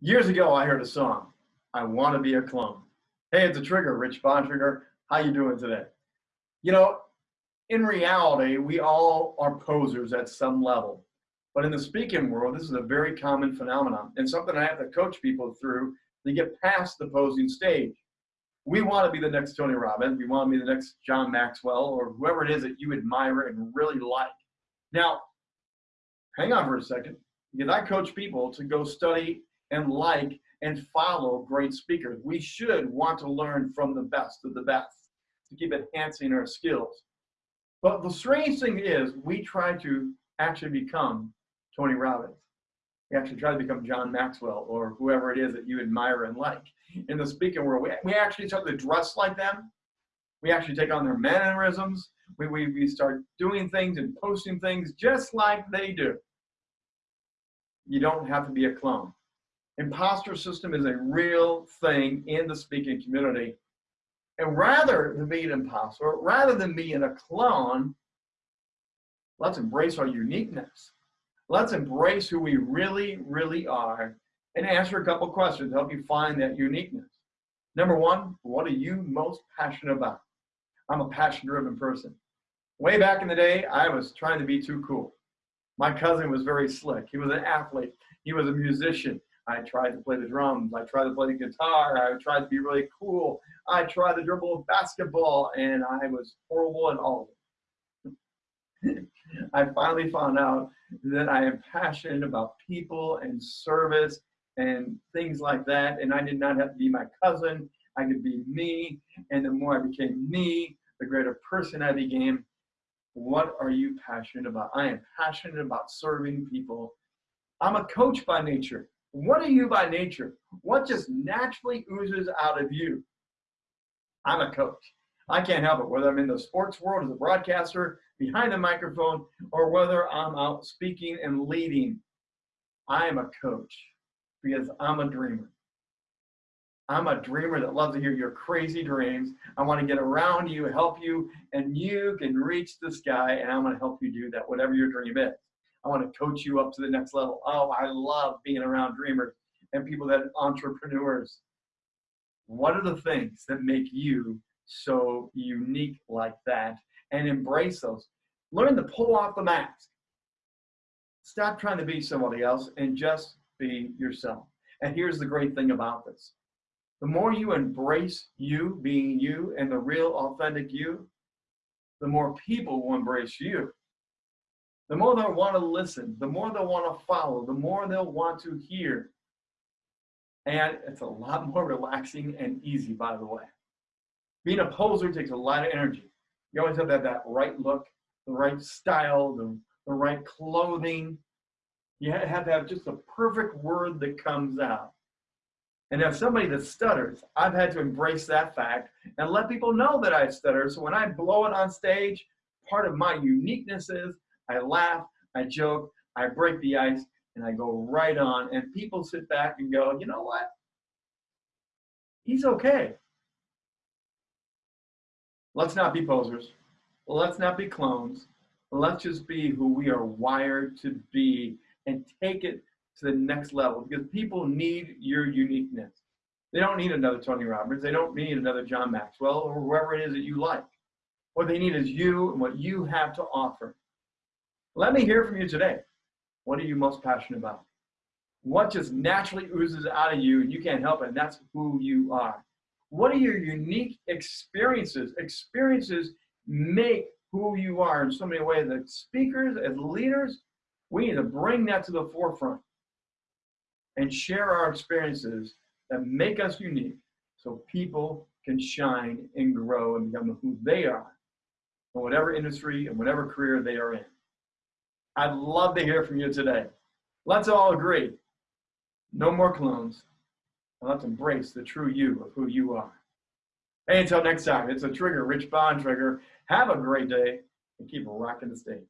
Years ago, I heard a song, I Want to Be a Clone. Hey, it's a trigger, Rich Bontrager. How you doing today? You know, in reality, we all are posers at some level. But in the speaking world, this is a very common phenomenon and something I have to coach people through to get past the posing stage. We want to be the next Tony Robbins. We want to be the next John Maxwell or whoever it is that you admire and really like. Now, hang on for a second, because I coach people to go study and like and follow great speakers. We should want to learn from the best of the best to keep enhancing our skills. But the strange thing is we try to actually become Tony Robbins. We actually try to become John Maxwell or whoever it is that you admire and like. In the speaking world, we, we actually start to dress like them. We actually take on their mannerisms. We, we, we start doing things and posting things just like they do. You don't have to be a clone imposter system is a real thing in the speaking community. And rather than be an imposter, rather than being a clone, let's embrace our uniqueness. Let's embrace who we really, really are and answer a couple questions to help you find that uniqueness. Number one, what are you most passionate about? I'm a passion driven person. Way back in the day, I was trying to be too cool. My cousin was very slick. He was an athlete. He was a musician. I tried to play the drums. I tried to play the guitar. I tried to be really cool. I tried to dribble basketball, and I was horrible at all of it. I finally found out that I am passionate about people and service and things like that. And I did not have to be my cousin. I could be me. And the more I became me, the greater person I became. What are you passionate about? I am passionate about serving people. I'm a coach by nature. What are you by nature? What just naturally oozes out of you? I'm a coach. I can't help it, whether I'm in the sports world as a broadcaster, behind the microphone, or whether I'm out speaking and leading. I am a coach because I'm a dreamer. I'm a dreamer that loves to hear your crazy dreams. I want to get around you, help you, and you can reach the sky, and I'm going to help you do that, whatever your dream is. I want to coach you up to the next level. Oh, I love being around dreamers and people that entrepreneurs. What are the things that make you so unique like that? And embrace those. Learn to pull off the mask. Stop trying to be somebody else and just be yourself. And here's the great thing about this. The more you embrace you being you and the real authentic you, the more people will embrace you the more they'll want to listen, the more they'll want to follow, the more they'll want to hear. And it's a lot more relaxing and easy, by the way. Being a poser takes a lot of energy. You always have to have that right look, the right style, the, the right clothing. You have to have just the perfect word that comes out. And as somebody that stutters, I've had to embrace that fact and let people know that I stutter. So when I blow it on stage, part of my uniqueness is I laugh, I joke, I break the ice, and I go right on. And people sit back and go, you know what? He's okay. Let's not be posers. Let's not be clones. Let's just be who we are wired to be and take it to the next level because people need your uniqueness. They don't need another Tony Robbins. They don't need another John Maxwell or whoever it is that you like. What they need is you and what you have to offer. Let me hear from you today. What are you most passionate about? What just naturally oozes out of you and you can't help it, and that's who you are. What are your unique experiences? Experiences make who you are in so many ways. As speakers, as leaders, we need to bring that to the forefront and share our experiences that make us unique so people can shine and grow and become who they are in whatever industry and whatever career they are in. I'd love to hear from you today. Let's all agree. No more clones. And let's embrace the true you of who you are. Hey, until next time, it's a trigger, Rich Bontrager. Have a great day and keep rocking the stage.